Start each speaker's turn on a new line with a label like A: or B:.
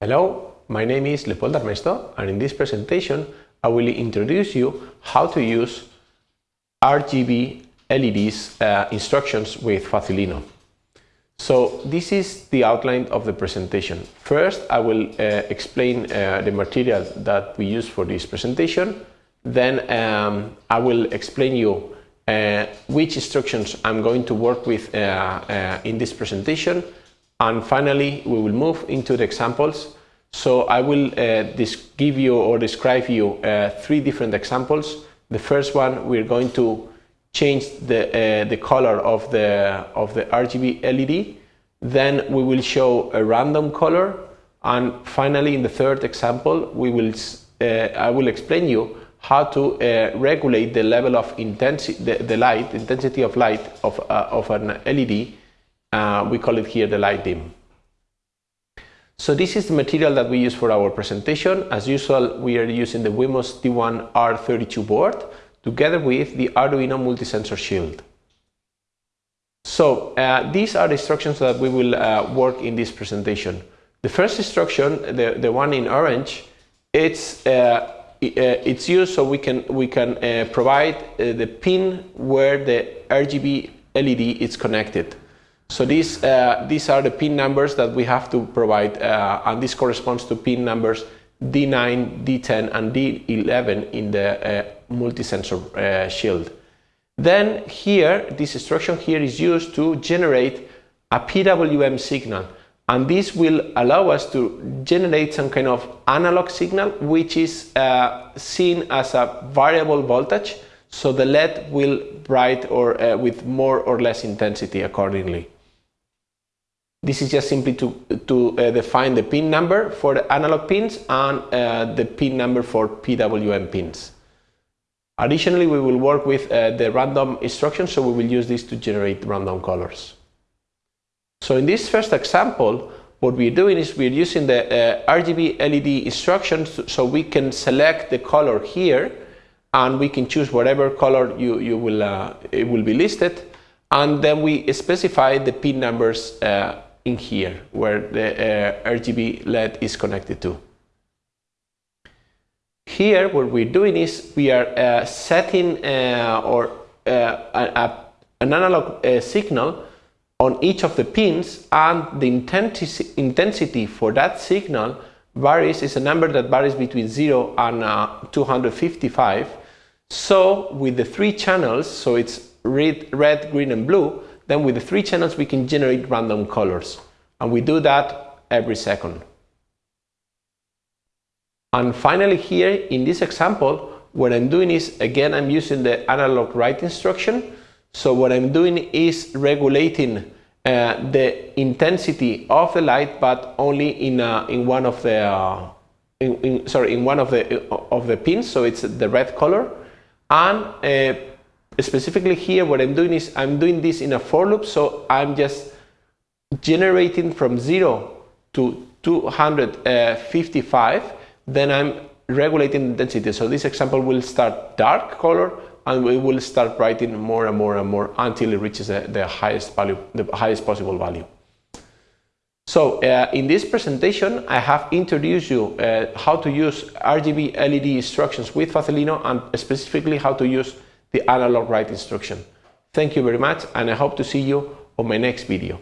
A: Hello, my name is Leopold Armesto and in this presentation I will introduce you how to use RGB LEDs uh, instructions with Facilino. So this is the outline of the presentation. First I will uh, explain uh, the material that we use for this presentation. Then um, I will explain you uh, which instructions I'm going to work with uh, uh, in this presentation and finally, we will move into the examples. So I will uh, give you or describe you uh, three different examples. The first one, we're going to change the, uh, the color of the, of the RGB LED. Then we will show a random color. And finally, in the third example, we will, uh, I will explain you how to uh, regulate the level of intensity, the, the light, intensity of light of, uh, of an LED uh, we call it here the light dim. So this is the material that we use for our presentation. As usual, we are using the Wemos D1R32 board together with the Arduino multi-sensor shield. So uh, these are the instructions that we will uh, work in this presentation. The first instruction, the, the one in orange, it's, uh, uh it's used so we can, we can uh, provide uh, the pin where the RGB LED is connected. So these, uh, these are the pin numbers that we have to provide uh, and this corresponds to pin numbers D9, D10 and D11 in the uh, multi-sensor uh, shield. Then here, this instruction here is used to generate a PWM signal and this will allow us to generate some kind of analog signal which is uh, seen as a variable voltage so the LED will bright or uh, with more or less intensity accordingly. This is just simply to, to uh, define the pin number for the analog pins and uh, the pin number for PWM pins. Additionally, we will work with uh, the random instruction, so we will use this to generate random colors. So in this first example, what we're doing is we're using the uh, RGB LED instructions so we can select the color here and we can choose whatever color you, you will, uh, it will be listed and then we specify the pin numbers uh, in here where the uh, RGB LED is connected to. Here what we're doing is we are uh, setting uh, or uh, a, an analog uh, signal on each of the pins and the intensity, intensity for that signal varies is a number that varies between 0 and uh, 255 so with the three channels so it's red, red green and blue then with the three channels we can generate random colors. And we do that every second. And finally here in this example, what I'm doing is, again, I'm using the analog write instruction. So what I'm doing is regulating uh, the intensity of the light, but only in, uh, in one of the, uh, in, in, sorry, in one of the, of the pins. So it's the red color. And uh, specifically here what I'm doing is I'm doing this in a for loop so I'm just generating from 0 to 255 then I'm regulating the density. So this example will start dark color and we will start writing more and more and more until it reaches the, the highest value the highest possible value. So uh, in this presentation I have introduced you uh, how to use RGB LED instructions with Facilino and specifically how to use the analog write instruction. Thank you very much and I hope to see you on my next video.